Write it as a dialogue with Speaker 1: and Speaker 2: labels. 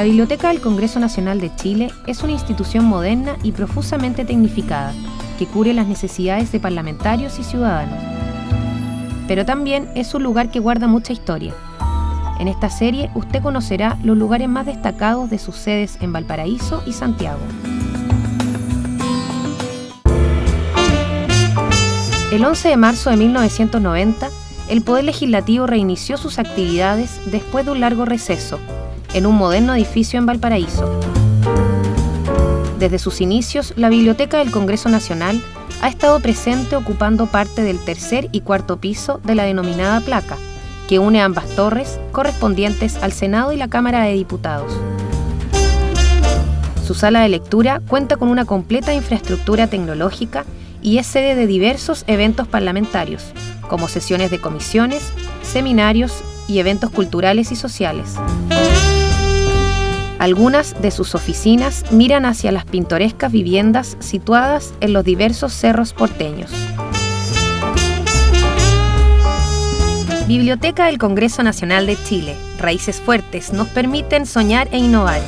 Speaker 1: La Biblioteca del Congreso Nacional de Chile es una institución moderna y profusamente tecnificada que cubre las necesidades de parlamentarios y ciudadanos. Pero también es un lugar que guarda mucha historia. En esta serie usted conocerá los lugares más destacados de sus sedes en Valparaíso y Santiago. El 11 de marzo de 1990, el Poder Legislativo reinició sus actividades después de un largo receso, en un moderno edificio en Valparaíso. Desde sus inicios, la Biblioteca del Congreso Nacional ha estado presente ocupando parte del tercer y cuarto piso de la denominada placa, que une ambas torres correspondientes al Senado y la Cámara de Diputados. Su sala de lectura cuenta con una completa infraestructura tecnológica y es sede de diversos eventos parlamentarios, como sesiones de comisiones, seminarios y eventos culturales y sociales. Algunas de sus oficinas miran hacia las pintorescas viviendas situadas en los diversos cerros porteños. Biblioteca del Congreso Nacional de Chile. Raíces fuertes nos permiten soñar e innovar.